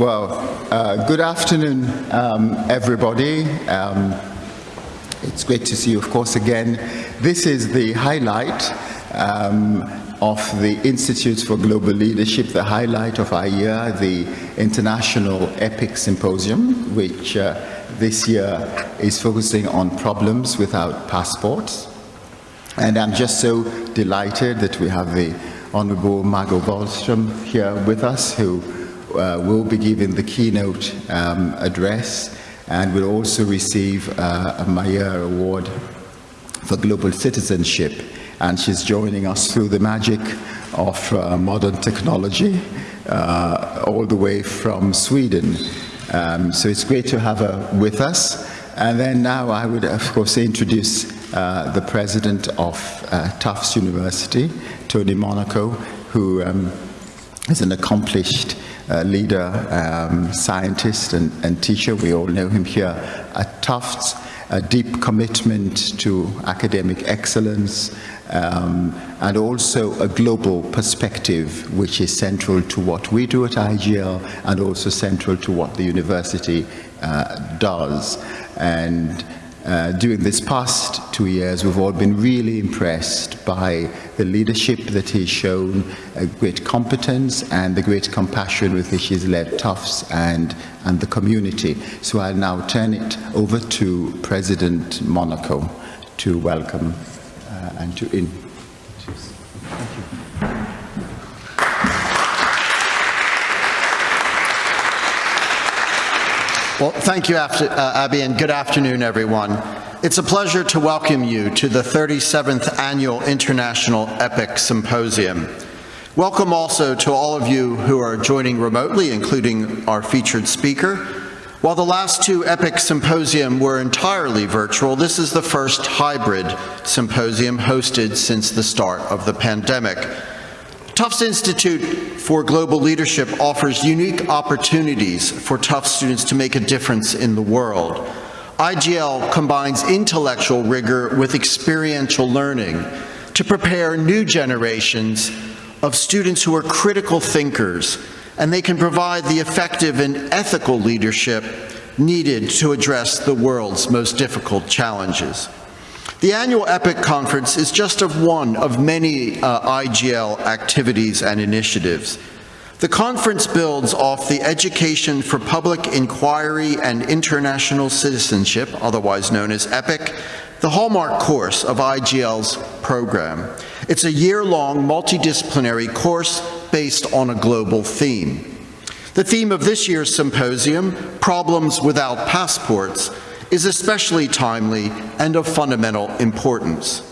Well, uh, good afternoon, um, everybody. Um, it's great to see you, of course, again. This is the highlight um, of the Institutes for Global Leadership, the highlight of our year, the International EPIC Symposium, which uh, this year is focusing on problems without passports. And I'm just so delighted that we have the Honorable Margot Wallström here with us, who uh, will be giving the keynote um, address and will also receive uh, a Mayer Award for Global Citizenship. And she's joining us through the magic of uh, modern technology uh, all the way from Sweden. Um, so it's great to have her with us. And then now I would, of course, introduce uh, the president of uh, Tufts University, Tony Monaco, who um, is an accomplished leader, um, scientist, and, and, teacher. We all know him here at Tufts. A deep commitment to academic excellence um, and also a global perspective which is central to what we do at IGL and also central to what the university uh, does. And uh, during this past two years, we've all been really impressed by the leadership that he's shown, a great competence and the great compassion with which he's led Tufts and, and the community. So I'll now turn it over to President Monaco to welcome uh, and to introduce. Well, thank you, uh, Abby, and good afternoon, everyone. It's a pleasure to welcome you to the 37th Annual International EPIC Symposium. Welcome also to all of you who are joining remotely, including our featured speaker. While the last two EPIC Symposium were entirely virtual, this is the first hybrid symposium hosted since the start of the pandemic. Tufts Institute for Global Leadership offers unique opportunities for Tufts students to make a difference in the world. IGL combines intellectual rigor with experiential learning to prepare new generations of students who are critical thinkers, and they can provide the effective and ethical leadership needed to address the world's most difficult challenges. The annual EPIC conference is just of one of many uh, IGL activities and initiatives. The conference builds off the Education for Public Inquiry and International Citizenship, otherwise known as EPIC, the hallmark course of IGL's program. It's a year-long multidisciplinary course based on a global theme. The theme of this year's symposium, Problems Without Passports, is especially timely and of fundamental importance.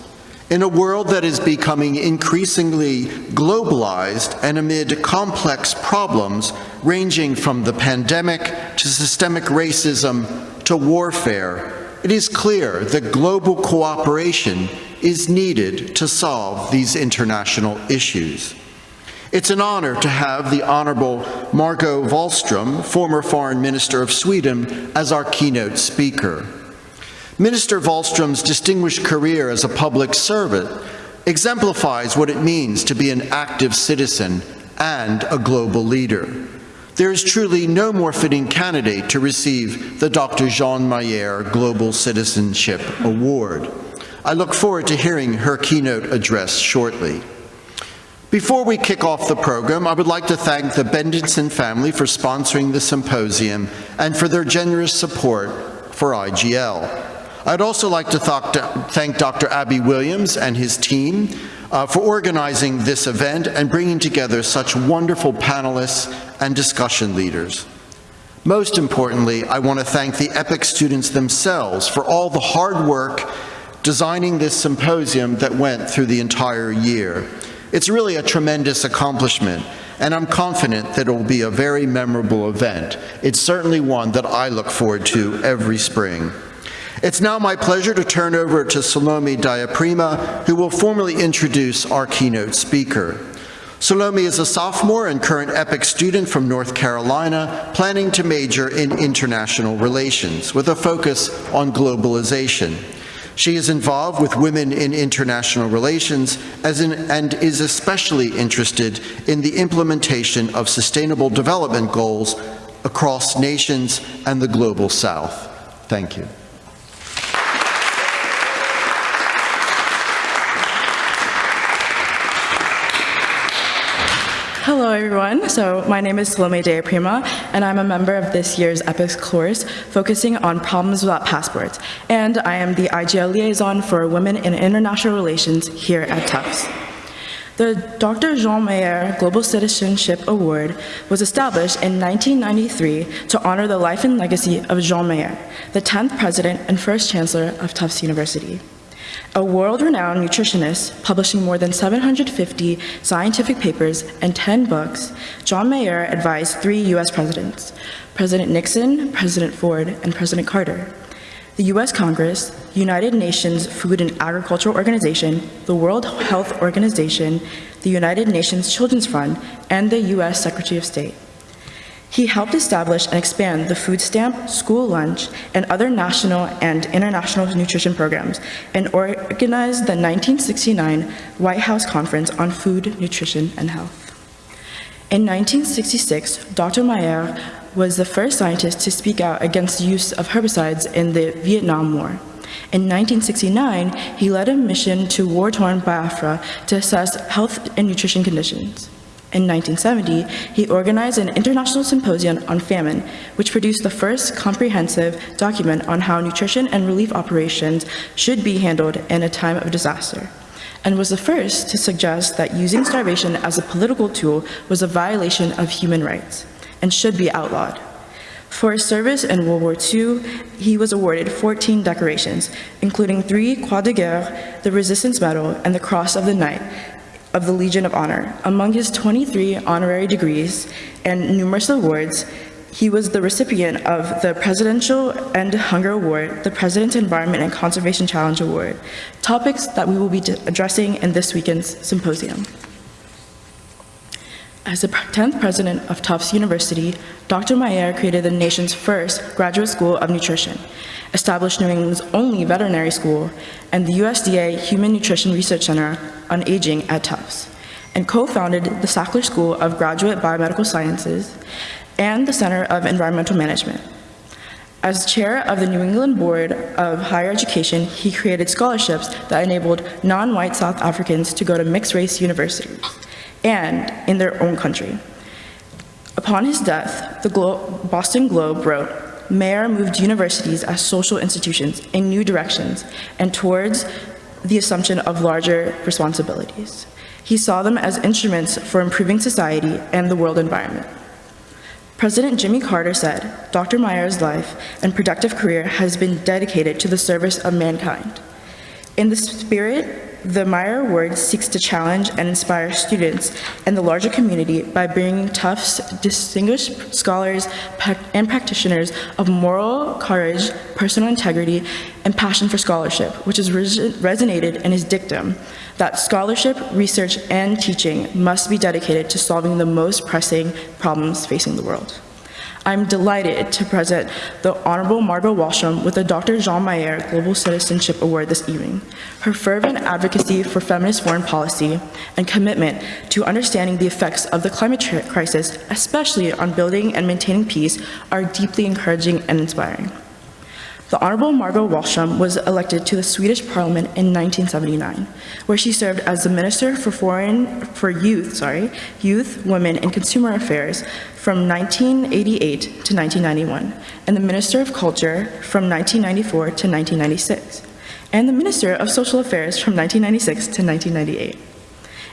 In a world that is becoming increasingly globalized and amid complex problems ranging from the pandemic to systemic racism to warfare, it is clear that global cooperation is needed to solve these international issues. It's an honor to have the Honorable Margot Wallström, former Foreign Minister of Sweden, as our keynote speaker. Minister Wallström's distinguished career as a public servant exemplifies what it means to be an active citizen and a global leader. There is truly no more fitting candidate to receive the Dr. Jean Mayer Global Citizenship Award. I look forward to hearing her keynote address shortly. Before we kick off the program, I would like to thank the Bendetson family for sponsoring the symposium and for their generous support for IGL. I'd also like to thank Dr. Abby Williams and his team uh, for organizing this event and bringing together such wonderful panelists and discussion leaders. Most importantly, I want to thank the EPIC students themselves for all the hard work designing this symposium that went through the entire year. It's really a tremendous accomplishment, and I'm confident that it will be a very memorable event. It's certainly one that I look forward to every spring. It's now my pleasure to turn over to Salome Diaprima, who will formally introduce our keynote speaker. Salome is a sophomore and current EPIC student from North Carolina, planning to major in international relations with a focus on globalization. She is involved with women in international relations in, and is especially interested in the implementation of sustainable development goals across nations and the global south. Thank you. Hello, everyone. So my name is Salome Dea Prima, and I'm a member of this year's EPICS course focusing on problems without passports. And I am the IGL liaison for Women in International Relations here at Tufts. The Dr. Jean Mayer Global Citizenship Award was established in 1993 to honor the life and legacy of Jean Mayer, the 10th president and first chancellor of Tufts University. A world-renowned nutritionist publishing more than 750 scientific papers and 10 books, John Mayer advised three U.S. presidents, President Nixon, President Ford, and President Carter. The U.S. Congress, United Nations Food and Agricultural Organization, the World Health Organization, the United Nations Children's Fund, and the U.S. Secretary of State. He helped establish and expand the food stamp, school lunch, and other national and international nutrition programs, and organized the 1969 White House Conference on Food, Nutrition, and Health. In 1966, Dr. Mayer was the first scientist to speak out against the use of herbicides in the Vietnam War. In 1969, he led a mission to war-torn Biafra to assess health and nutrition conditions. In 1970, he organized an international symposium on famine, which produced the first comprehensive document on how nutrition and relief operations should be handled in a time of disaster, and was the first to suggest that using starvation as a political tool was a violation of human rights and should be outlawed. For his service in World War II, he was awarded 14 decorations, including three Croix de Guerre, the Resistance Medal, and the Cross of the Knight, of the Legion of Honor. Among his 23 honorary degrees and numerous awards, he was the recipient of the Presidential End Hunger Award, the President's Environment and Conservation Challenge Award, topics that we will be addressing in this weekend's symposium. As the 10th president of Tufts University, Dr. Mayer created the nation's first graduate school of nutrition, established New England's only veterinary school, and the USDA Human Nutrition Research Center on Aging at Tufts, and co-founded the Sackler School of Graduate Biomedical Sciences and the Center of Environmental Management. As chair of the New England Board of Higher Education, he created scholarships that enabled non-white South Africans to go to mixed-race universities and in their own country. Upon his death, the Glo Boston Globe wrote, Mayer moved universities as social institutions in new directions and towards the assumption of larger responsibilities. He saw them as instruments for improving society and the world environment. President Jimmy Carter said, Dr. Mayer's life and productive career has been dedicated to the service of mankind. In the spirit the Mayer Award seeks to challenge and inspire students and the larger community by bringing Tufts distinguished scholars and practitioners of moral courage, personal integrity, and passion for scholarship, which has resonated in his dictum that scholarship, research, and teaching must be dedicated to solving the most pressing problems facing the world. I'm delighted to present the Honorable Margot Wallstrom with the Dr. Jean Mayer Global Citizenship Award this evening. Her fervent advocacy for feminist foreign policy and commitment to understanding the effects of the climate crisis, especially on building and maintaining peace, are deeply encouraging and inspiring. The Honorable Margot Wallstrom was elected to the Swedish Parliament in 1979, where she served as the Minister for Foreign for Youth, sorry, Youth, Women, and Consumer Affairs from 1988 to 1991, and the Minister of Culture from 1994 to 1996, and the Minister of Social Affairs from 1996 to 1998.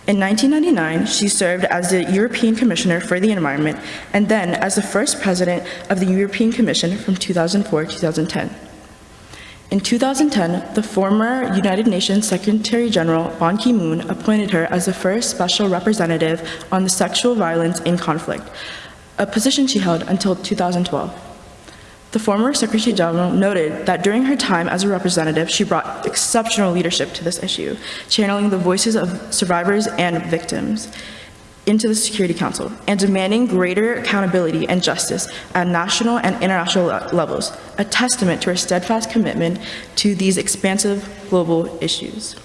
In 1999, she served as the European Commissioner for the Environment and then as the first president of the European Commission from 2004 to 2010. In 2010, the former United Nations Secretary General Ban Ki-moon appointed her as the first special representative on the sexual violence in conflict, a position she held until 2012. The former Secretary General noted that during her time as a representative, she brought exceptional leadership to this issue, channeling the voices of survivors and victims into the Security Council and demanding greater accountability and justice at national and international levels, a testament to her steadfast commitment to these expansive global issues.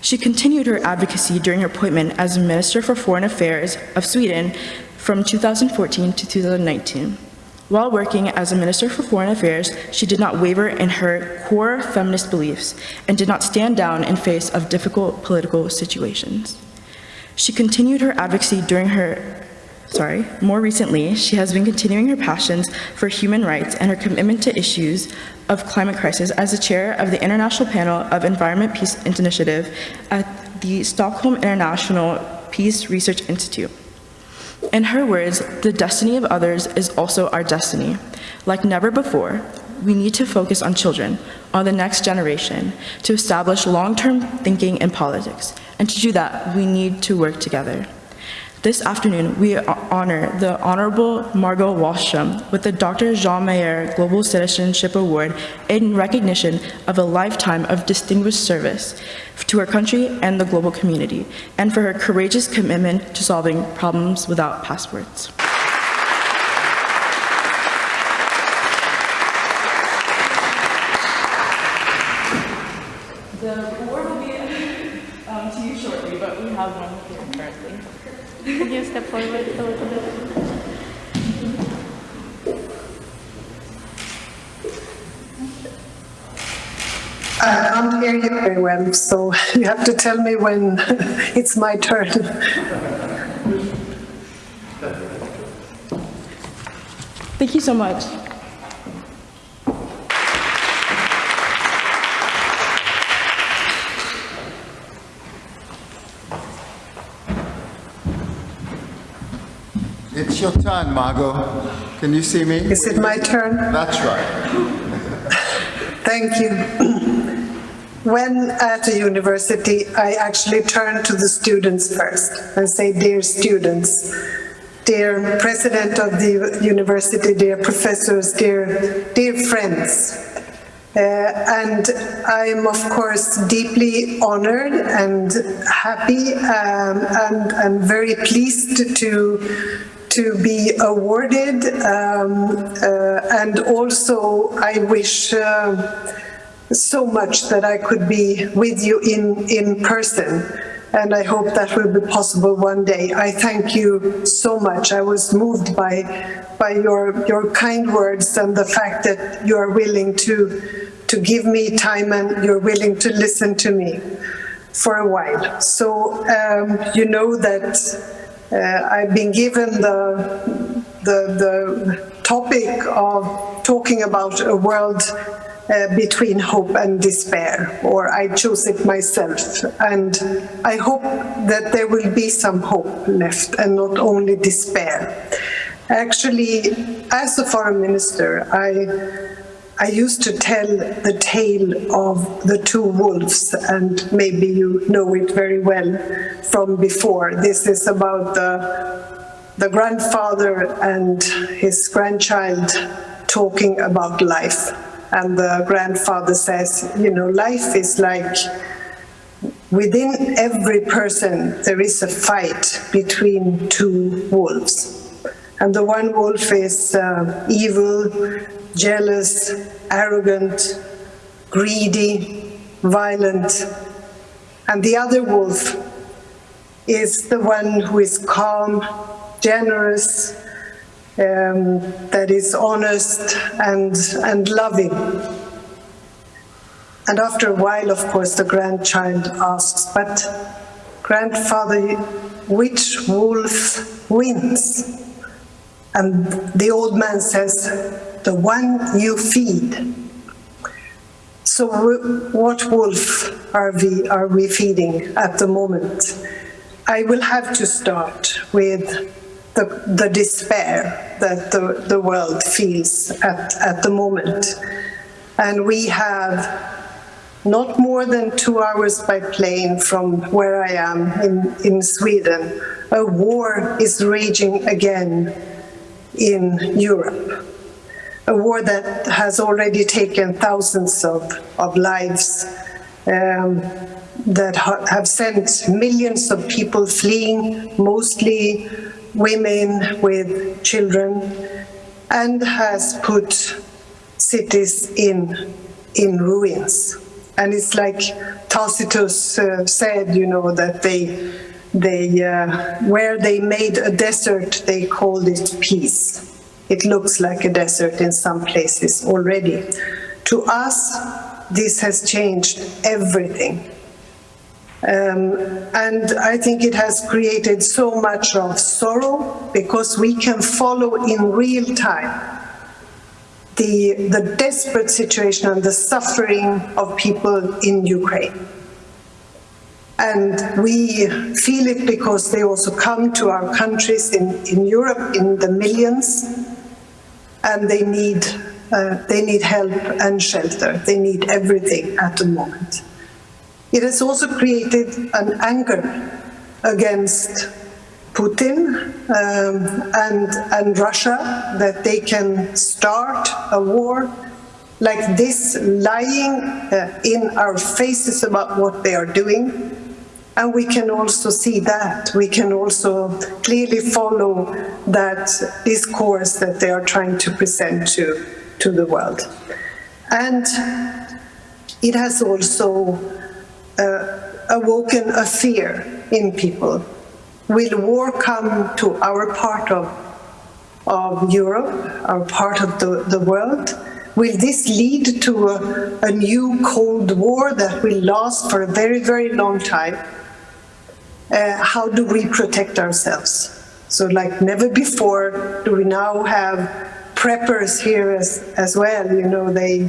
She continued her advocacy during her appointment as Minister for Foreign Affairs of Sweden from 2014 to 2019. While working as a Minister for Foreign Affairs, she did not waver in her core feminist beliefs and did not stand down in face of difficult political situations. She continued her advocacy during her, sorry, more recently, she has been continuing her passions for human rights and her commitment to issues of climate crisis as the chair of the International Panel of Environment Peace Initiative at the Stockholm International Peace Research Institute. In her words, the destiny of others is also our destiny. Like never before, we need to focus on children, on the next generation, to establish long-term thinking in politics. And to do that, we need to work together. This afternoon, we honor the Honorable Margot Wallström with the Dr. Jean Mayer Global Citizenship Award in recognition of a lifetime of distinguished service to her country and the global community, and for her courageous commitment to solving problems without passports. The award will be um, to you shortly, but we have one here currently. Could you step forward a little bit? I can't hear you very well, so you have to tell me when it's my turn. Thank you so much. It's your turn, Margot. Can you see me? Is it my turn? That's right. Thank you. When at a university, I actually turn to the students first and say, dear students, dear president of the university, dear professors, dear, dear friends. Uh, and I'm, of course, deeply honored and happy um, and, very pleased to to be awarded um, uh, and also I wish uh, so much that I could be with you in, in person and I hope that will be possible one day. I thank you so much. I was moved by, by your, your kind words and the fact that you are willing to, to give me time and you're willing to listen to me for a while. So um, you know that uh, I've been given the, the, the topic of talking about a world uh, between hope and despair, or I chose it myself. And I hope that there will be some hope left and not only despair. Actually, as a foreign minister, I I used to tell the tale of the two wolves, and maybe you know it very well from before. This is about the, the grandfather and his grandchild talking about life. And the grandfather says, you know, life is like within every person there is a fight between two wolves. And the one wolf is uh, evil, jealous, arrogant, greedy, violent. And the other wolf is the one who is calm, generous, um, that is honest and, and loving. And after a while, of course, the grandchild asks, but grandfather, which wolf wins? And the old man says, the one you feed. So what wolf are we, are we feeding at the moment? I will have to start with the, the despair that the, the world feels at, at the moment. And we have not more than two hours by plane from where I am in, in Sweden, a war is raging again in Europe. A war that has already taken thousands of, of lives, um, that ha have sent millions of people fleeing, mostly women with children, and has put cities in, in ruins. And it's like Tacitus uh, said, you know, that they they, uh, where they made a desert, they called it peace. It looks like a desert in some places already. To us, this has changed everything. Um, and I think it has created so much of sorrow because we can follow in real time the, the desperate situation and the suffering of people in Ukraine. And we feel it because they also come to our countries in, in Europe in the millions, and they need, uh, they need help and shelter. They need everything at the moment. It has also created an anger against Putin um, and, and Russia that they can start a war like this, lying uh, in our faces about what they are doing. And we can also see that. We can also clearly follow that discourse that they are trying to present to, to the world. And it has also uh, awoken a fear in people Will war come to our part of, of Europe, our part of the, the world? Will this lead to a, a new Cold War that will last for a very, very long time? Uh, how do we protect ourselves? So like never before do we now have preppers here as, as well, you know, they,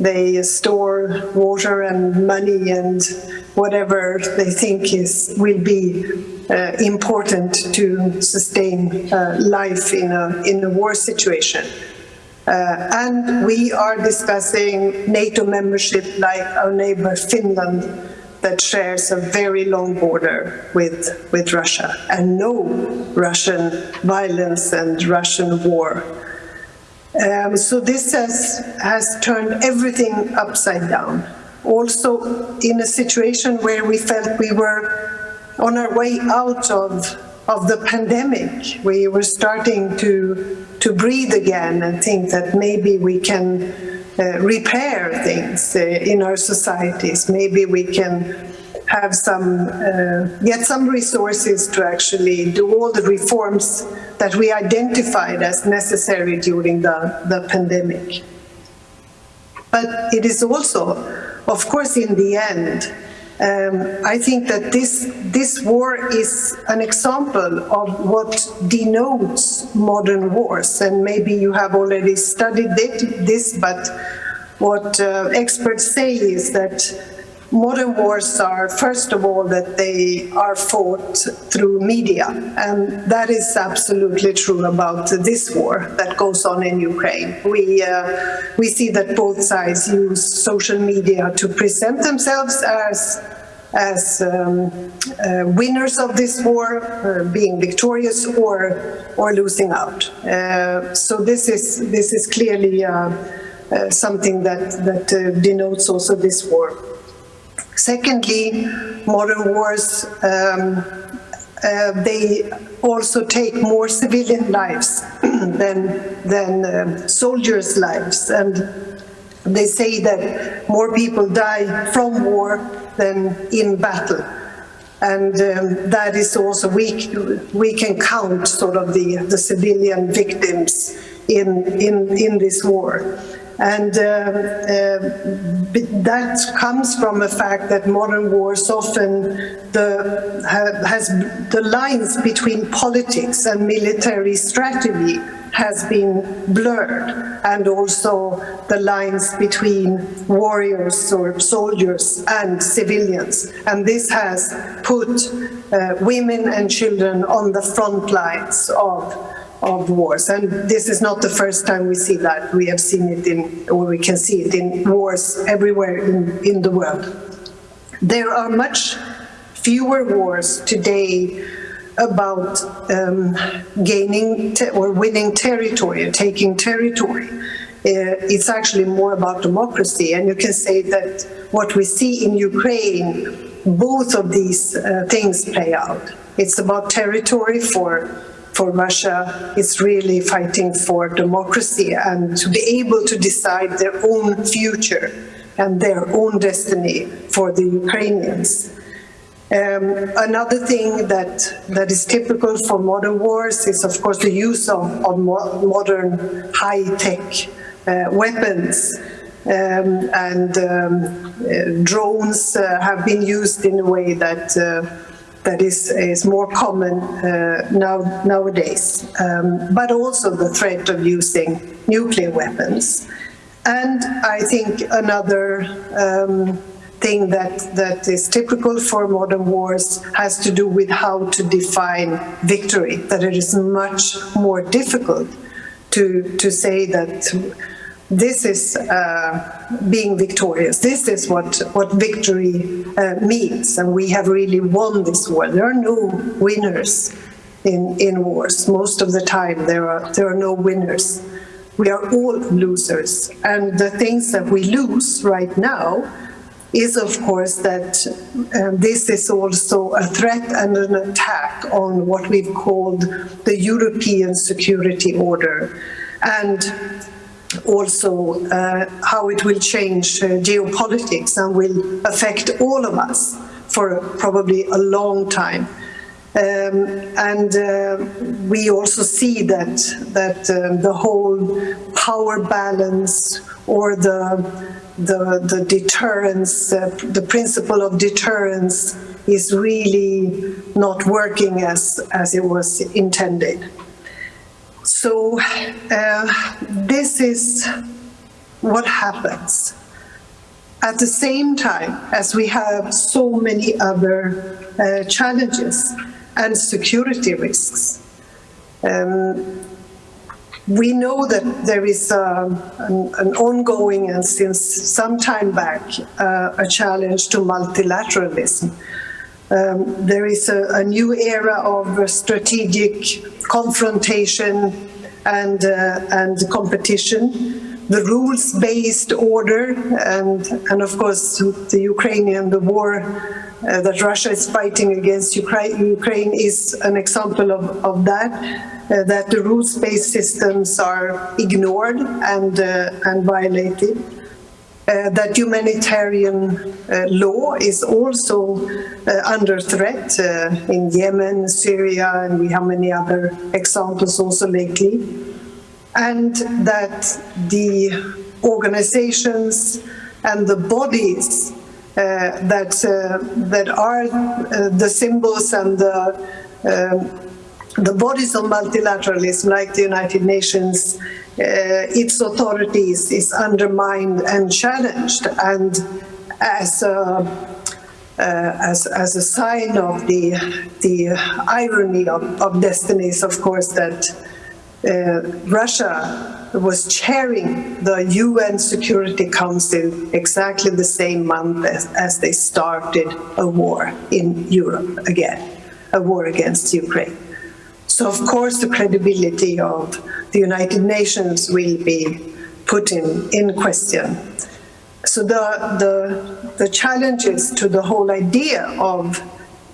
they store water and money and whatever they think is will be uh, important to sustain uh, life in a, in a war situation. Uh, and we are discussing NATO membership like our neighbor Finland that shares a very long border with, with Russia and no Russian violence and Russian war. Um, so this has, has turned everything upside down. Also in a situation where we felt we were on our way out of, of the pandemic, we were starting to, to breathe again and think that maybe we can uh, repair things uh, in our societies. Maybe we can have some, uh, get some resources to actually do all the reforms that we identified as necessary during the, the pandemic. But it is also, of course, in the end, um, I think that this, this war is an example of what denotes modern wars, and maybe you have already studied this, but what uh, experts say is that modern wars are, first of all, that they are fought through media. And that is absolutely true about this war that goes on in Ukraine. We, uh, we see that both sides use social media to present themselves as as um, uh, winners of this war, uh, being victorious or or losing out. Uh, so this is this is clearly uh, uh, something that that denotes also this war. Secondly, modern wars, um, uh, they also take more civilian lives than, than uh, soldiers' lives. And they say that more people die from war than in battle. And um, that is also, we, we can count sort of the, the civilian victims in, in, in this war. And uh, uh, that comes from the fact that modern wars often the, has the lines between politics and military strategy has been blurred and also the lines between warriors or soldiers and civilians. And this has put uh, women and children on the front lines of of wars. And this is not the first time we see that. We have seen it in, or we can see it in wars everywhere in, in the world. There are much fewer wars today about um, gaining or winning territory, taking territory. Uh, it's actually more about democracy. And you can say that what we see in Ukraine, both of these uh, things play out. It's about territory for for Russia is really fighting for democracy and to be able to decide their own future and their own destiny for the Ukrainians. Um, another thing that, that is typical for modern wars is, of course, the use of, of mo modern high-tech uh, weapons. Um, and um, uh, drones uh, have been used in a way that uh, that is, is more common uh, now nowadays. Um, but also the threat of using nuclear weapons. And I think another um, thing that, that is typical for modern wars has to do with how to define victory, that it is much more difficult to, to say that this is uh, being victorious. This is what, what victory uh, means, and we have really won this war. There are no winners in, in wars. Most of the time, there are, there are no winners. We are all losers, and the things that we lose right now is, of course, that um, this is also a threat and an attack on what we've called the European security order. And also uh, how it will change uh, geopolitics and will affect all of us for probably a long time. Um, and uh, we also see that that um, the whole power balance or the the, the deterrence, uh, the principle of deterrence is really not working as, as it was intended. So uh, this is what happens. At the same time as we have so many other uh, challenges and security risks. Um, we know that there is uh, an, an, ongoing and since some time back uh, a challenge to multilateralism. Um, there is a, a, new era of strategic confrontation and, uh, and competition. The rules-based order and, and of course the Ukrainian, the war uh, that Russia is fighting against Ukraine, is an example of, of that uh, that the rules-based systems are ignored and, uh, and violated. Uh, that humanitarian uh, law is also uh, under threat uh, in Yemen, Syria, and we have many other examples also lately. And that the organizations and the bodies that, that are the symbols and the um, the bodies of multilateralism, like the United Nations, uh, its authorities is undermined and challenged. And as a, uh, as, as a sign of the, the irony of, of destinies, of course, that uh, Russia was chairing the UN Security Council exactly the same month as, as they started a war in Europe again, a war against Ukraine. So of course the credibility of the United Nations will be put in, in question. So the, the, the challenges to the whole idea of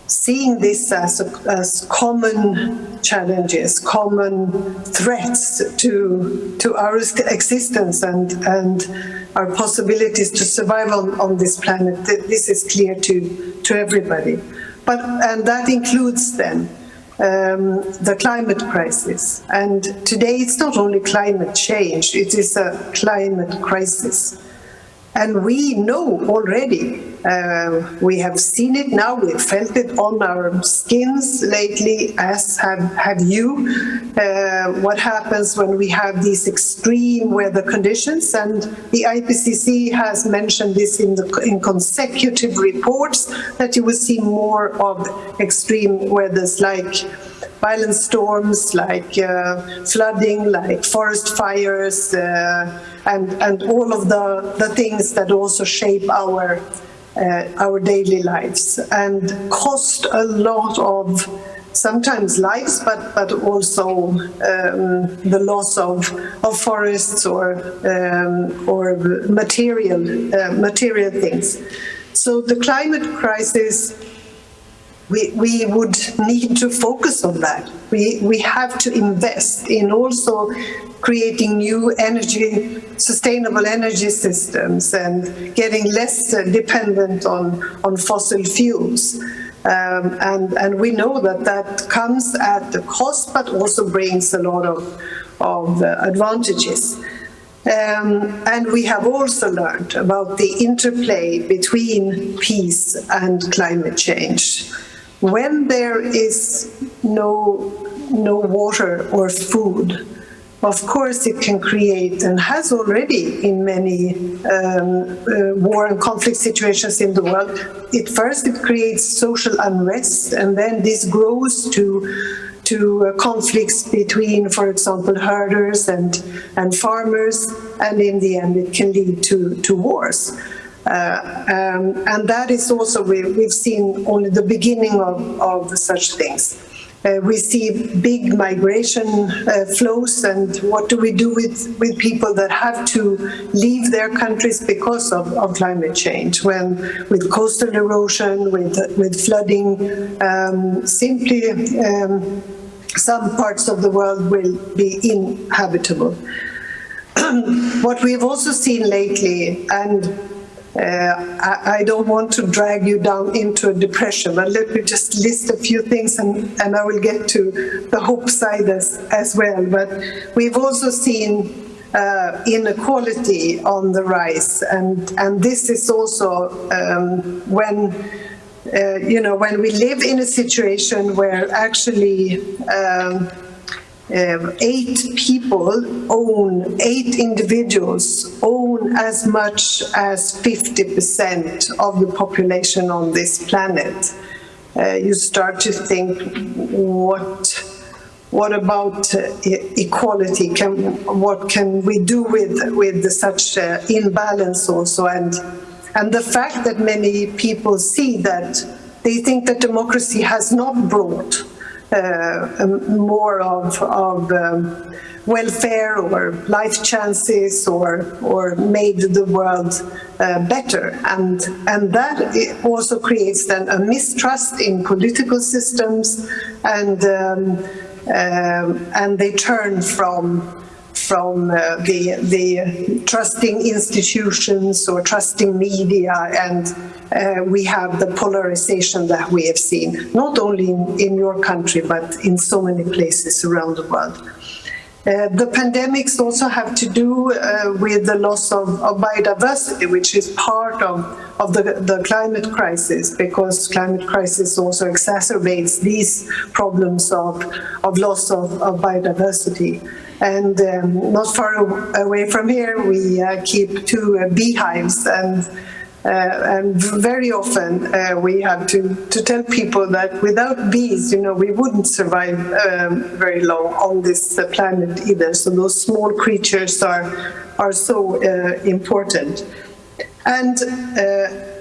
seeing this as, as common challenges, common threats to, to our existence and, and our possibilities to survive on, on this planet, this is clear to, to everybody. But, and that includes then um, the climate crisis. And today it's not only climate change, it is a climate crisis. And we know already uh, we have seen it now, we've felt it on our skins lately, as have, have you. Uh, what happens when we have these extreme weather conditions, and the IPCC has mentioned this in, the, in consecutive reports, that you will see more of extreme weathers like violent storms, like uh, flooding, like forest fires, uh, and, and all of the, the things that also shape our uh, our daily lives and cost a lot of sometimes lives, but, but also um, the loss of, of forests or, um, or material, uh, material things. So the climate crisis we, we would need to focus on that. We, we have to invest in also creating new energy, sustainable energy systems and getting less dependent on, on fossil fuels. Um, and, and we know that that comes at a cost, but also brings a lot of, of uh, advantages. Um, and we have also learned about the interplay between peace and climate change. When there is no, no water or food, of course it can create and has already in many um, uh, war and conflict situations in the world. It first it creates social unrest and then this grows to to uh, conflicts between, for example, herders and, and farmers, and in the end it can lead to, to wars. Uh, um, and that is also, we, we've seen only the beginning of, of such things. Uh, we see big migration uh, flows and what do we do with, with people that have to leave their countries because of, of climate change when with coastal erosion, with, with flooding, um, simply um, some parts of the world will be inhabitable. what we've also seen lately and I, I, don't want to drag you down into a depression, but let me just list a few things and, and I will get to the hope side as, as well. But we've also seen uh, inequality on the rise, and, and this is also um, when uh, you know, when we live in a situation where actually um, uh, eight people own, eight individuals own as much as 50% of the population on this planet. Uh, you start to think, what, what about uh, equality? Can, what can we do with, with such uh, imbalance also? And, and the fact that many people see that they think that democracy has not brought uh, more of, of um, welfare or life chances or, or made the world uh, better. And, and that also creates then a mistrust in political systems and, um, um, and they turn from from uh, the, the trusting institutions or trusting media and uh, we have the polarization that we have seen, not only in, in your country, but in so many places around the world. Uh, the pandemics also have to do uh, with the loss of, of, biodiversity, which is part of, of the, the climate crisis, because climate crisis also exacerbates these problems of, of loss of, of biodiversity. And um, not far away from here, we uh, keep two uh, beehives and uh, and very often uh, we have to, to tell people that without bees, you know, we wouldn't survive um, very long on this uh, planet either. So those small creatures are, are so uh, important. And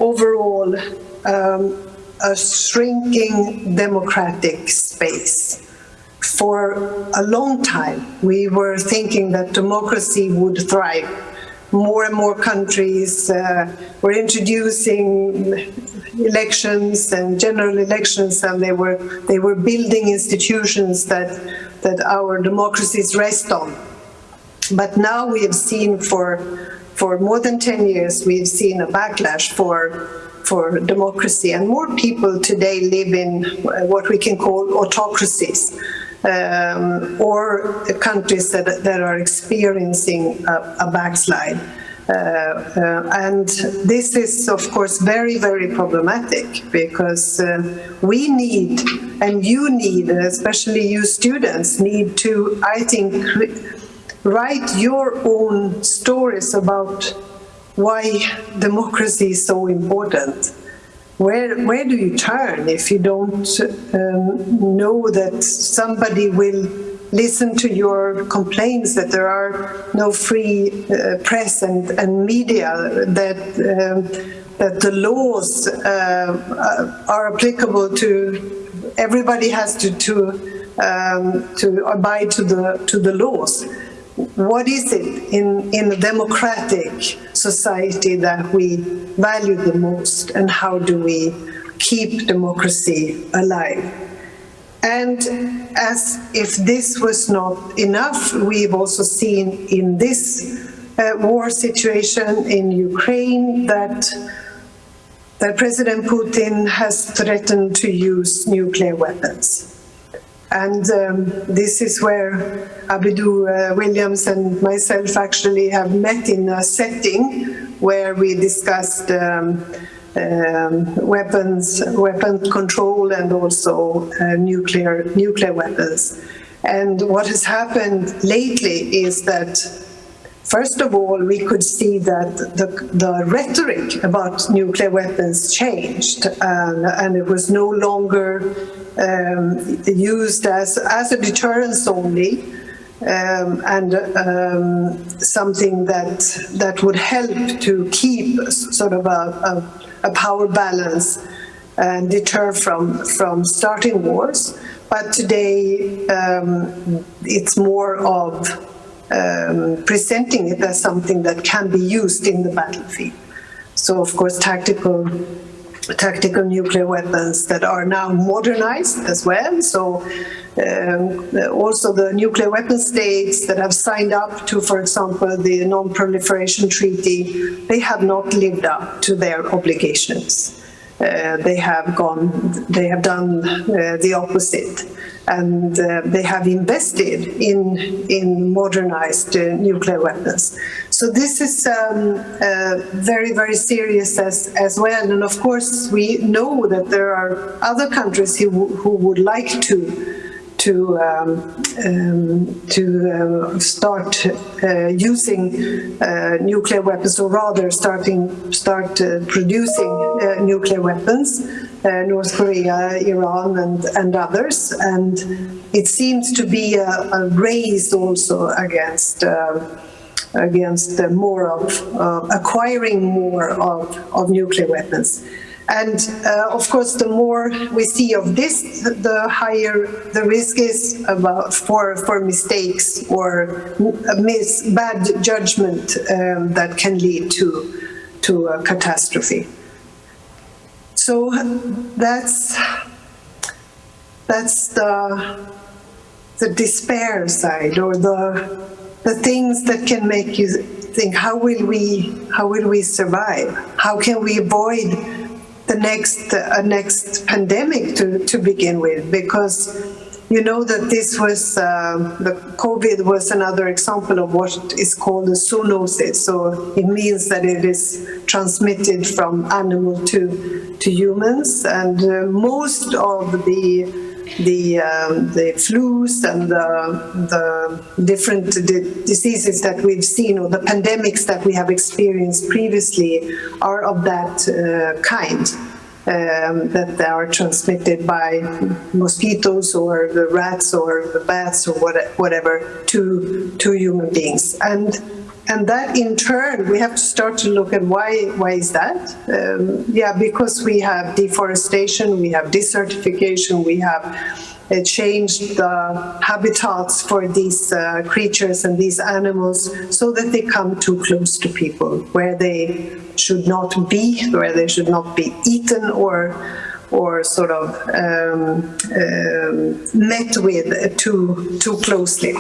overall, um, a shrinking democratic space. For a long time, we were thinking that democracy would thrive. More and more countries uh, were introducing elections and general elections, and they were they were building institutions that that our democracies rest on. But now we have seen for for more than 10 years, we've seen a backlash for for democracy, and more people today live in what we can call autocracies um, or countries that, that are experiencing a, a backslide. Uh, uh, and this is, of course, very, very problematic because uh, we need, and you need, especially you students, need to, I think, write your own stories about why democracy is so important where where do you turn if you don't um, know that somebody will listen to your complaints that there are no free uh, press and, and media that um, that the laws uh, are applicable to everybody has to to um, to abide to the to the laws what is it in, in a democratic society that we value the most and how do we keep democracy alive? And as if this was not enough, we've also seen in this uh, war situation in Ukraine that that President Putin has threatened to use nuclear weapons. And um, this is where Abidou uh, Williams and myself actually have met in a setting where we discussed um, um, weapons, weapon control and also uh, nuclear, nuclear weapons. And what has happened lately is that First of all, we could see that the, the rhetoric about nuclear weapons changed and, and it was no longer um, used as, as a deterrence only um, and um, something that, that would help to keep sort of a, a, a power balance and deter from, from starting wars. But today um, it's more of um, presenting it as something that can be used in the battlefield. So of course tactical tactical nuclear weapons that are now modernized as well. So um, also the nuclear weapon states that have signed up to, for example, the Non-Proliferation Treaty, they have not lived up to their obligations. Uh, they have gone, they have done uh, the opposite and uh, they have invested in, in modernized uh, nuclear weapons. So this is um, uh, very, very serious as, as well. And of course, we know that there are other countries who, who would like to to um, um, to uh, start uh, using uh, nuclear weapons, or rather, starting start producing nuclear weapons. Uh, North Korea, Iran, and, and others. And it seems to be a, a race also against uh, against more of uh, acquiring more of, of nuclear weapons. And uh, of course, the more we see of this, the higher the risk is about for, for mistakes or mis bad judgment um, that can lead to, to a catastrophe. So that's that's the the despair side or the the things that can make you think how will we how will we survive? How can we avoid the next uh, next pandemic to to begin with? Because you know that this was, uh, the COVID was another example of what is called a zoonosis. So it means that it is transmitted from animal to, to humans. And uh, most of the the um, the flus and the, the different diseases that we've seen or the pandemics that we have experienced previously are of that uh, kind um, that are transmitted by mosquitoes or the rats or the bats or what, whatever to to human beings. And and that in turn we have to start to look at why why is that? Um, yeah because we have deforestation we have desertification we have changed the habitats for these uh, creatures and these animals so that they come too close to people where they should not be, where they should not be eaten or or sort of um, um, met with too too closely.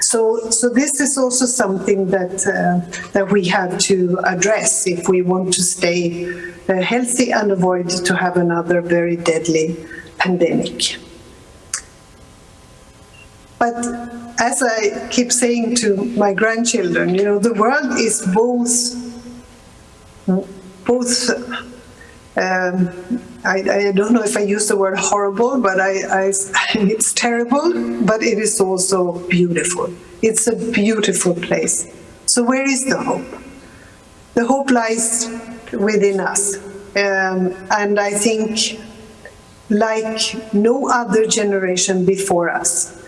So, so this is also something that uh, that we have to address if we want to stay uh, healthy and avoid to have another very deadly pandemic. But as I keep saying to my grandchildren, you know, the world is both both um, I, I, don't know if I use the word horrible, but I, I, it's terrible, but it is also beautiful. It's a beautiful place. So where is the hope? The hope lies within us. Um, and I think like no other generation before us,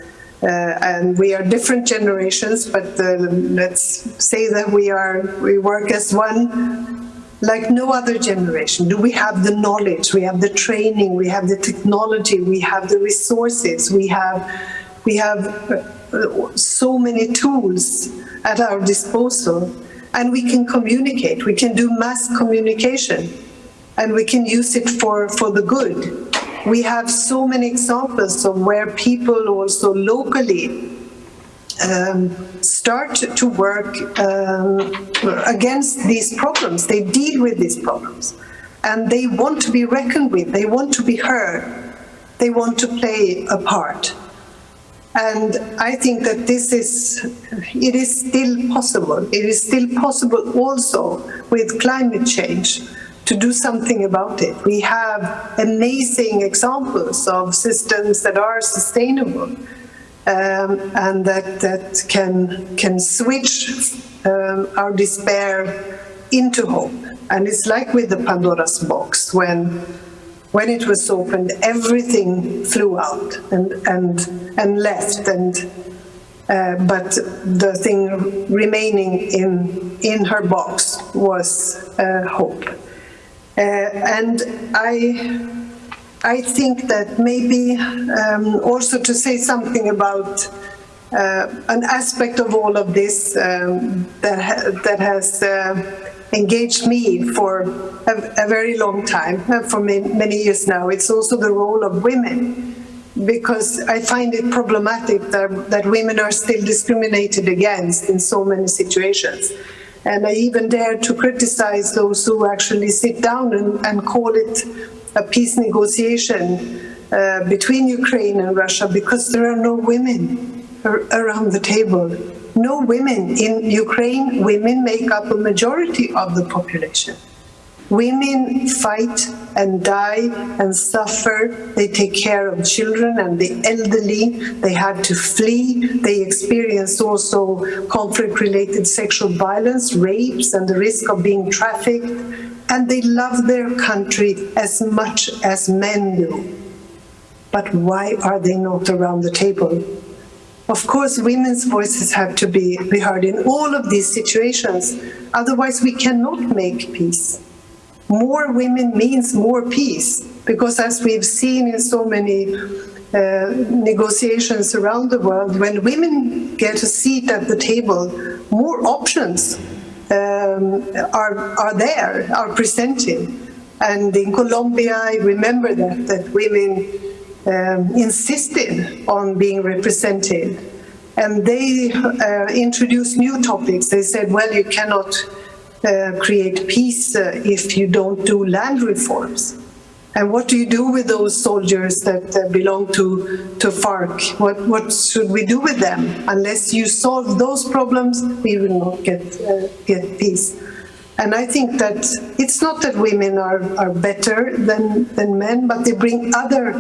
and we are different generations, but uh, let's say that we are we work as one like no other generation. Do we have the knowledge, we have the training, we have the technology, we have the resources, we have we have uh, so many tools at our disposal and we can communicate, we can do mass communication and we can use it for, for the good. We have so many examples of where people also locally um, start to work um, against these problems. They deal with these problems. and they want to be reckoned with, they want to be heard, they want to play a part. And I think that this is, it is still possible. It is still possible also with climate change to do something about it. We have amazing examples of systems that are sustainable um, and that, that can, can switch um, our despair into hope. And it's like with the Pandora's box, when, when it was opened, everything flew out and, and, and left, and, uh, but the thing remaining in, in her box was uh, hope. Uh, and I, I think that maybe um, also to say something about uh, an aspect of all of this um, that, ha that has uh, engaged me for a, a very long time, uh, for many, many years now. It's also the role of women because I find it problematic that, that women are still discriminated against in so many situations. And I even dare to criticize those who actually sit down and, and call it a peace negotiation uh, between Ukraine and Russia because there are no women ar around the table. No women. In Ukraine, women make up a majority of the population. Women fight and die and suffer. They take care of children and the elderly. They had to flee. They experienced also conflict-related sexual violence, rapes, and the risk of being trafficked and they love their country as much as men do. But why are they not around the table? Of course, women's voices have to be, be heard in all of these situations. Otherwise, we cannot make peace. More women means more peace, because as we've seen in so many uh, negotiations around the world, when women get a seat at the table, more options um, are, are there, are presented. And in Colombia, I remember that, that women um, insisted on being represented. And they uh, introduced new topics. They said, well, you cannot create peace uh, if you don't do land reforms. And what do you do with those soldiers that uh, belong to, to FARC? What, what should we do with them? Unless you solve those problems, we will not get, uh, get peace. And I think that it's not that women are, are better than, than men, but they bring other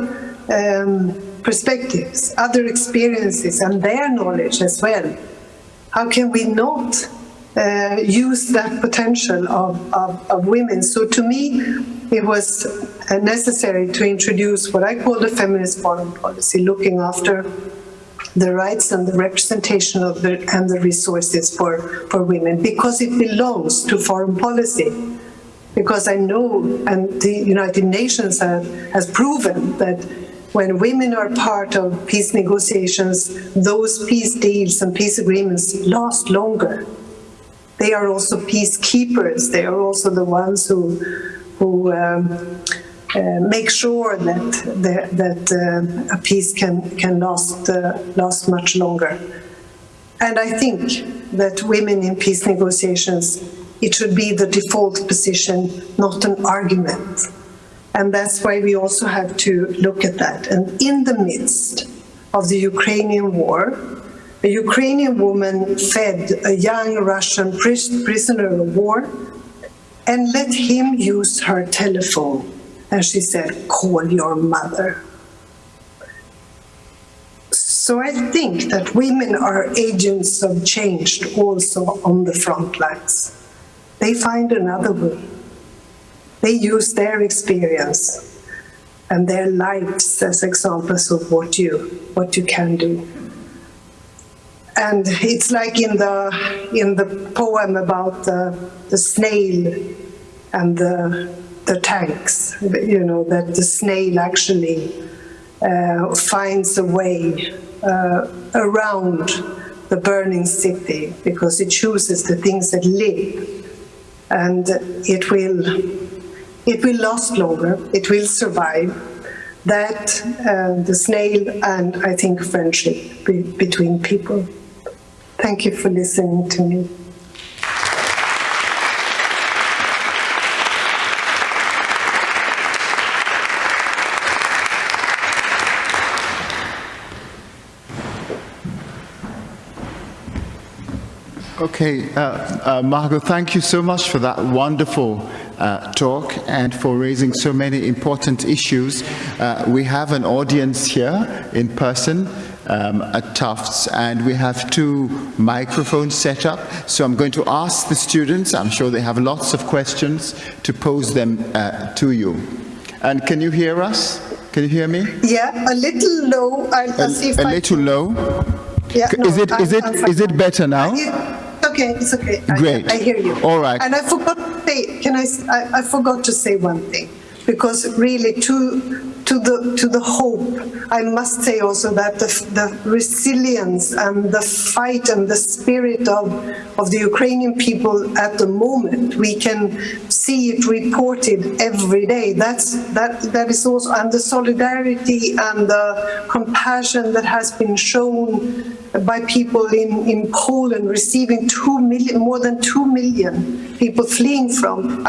um, perspectives, other experiences, and their knowledge as well. How can we not uh, use that potential of, of, of women? So to me, it was uh, necessary to introduce what I call the feminist foreign policy, looking after the rights and the representation of the, and the resources for, for women, because it belongs to foreign policy. Because I know, and the United Nations have, has proven that when women are part of peace negotiations, those peace deals and peace agreements last longer. They are also peacekeepers. They are also the ones who who um, uh, make sure that the, that uh, a peace can can last uh, last much longer. And I think that women in peace negotiations, it should be the default position, not an argument. And that's why we also have to look at that. And in the midst of the Ukrainian war, a Ukrainian woman fed a young Russian prisoner of war and let him use her telephone. And she said, call your mother. So I think that women are agents of change also on the front lines. They find another way. They use their experience and their lives as examples of what you, what you can do. And it's like in the, in the poem about the, the snail and the, the tanks, you know, that the snail actually uh, finds a way uh, around the burning city because it chooses the things that live. And it will it will last longer it will survive that uh, the snail and I think friendship be between people Thank you for listening to me. Okay, uh, uh, Margot, thank you so much for that wonderful uh, talk and for raising so many important issues. Uh, we have an audience here in person um, at Tufts and we have two microphones set up. So I'm going to ask the students, I'm sure they have lots of questions, to pose them uh, to you. And can you hear us? Can you hear me? Yeah, a little low. I'll, A, see if a I little low? Yeah, Is no, it, is it, I'm fine. is it better now? Okay, it's okay. Great. I hear you. All right. And I forgot to say, can I, I, I forgot to say one thing, because really to, to the, to the hope, I must say also that the, the resilience and the fight and the spirit of, of the Ukrainian people at the moment, we can see it reported every day. That's, that, that is also, and the solidarity and the compassion that has been shown by people in, in Poland receiving two million, more than two million people fleeing from. I'm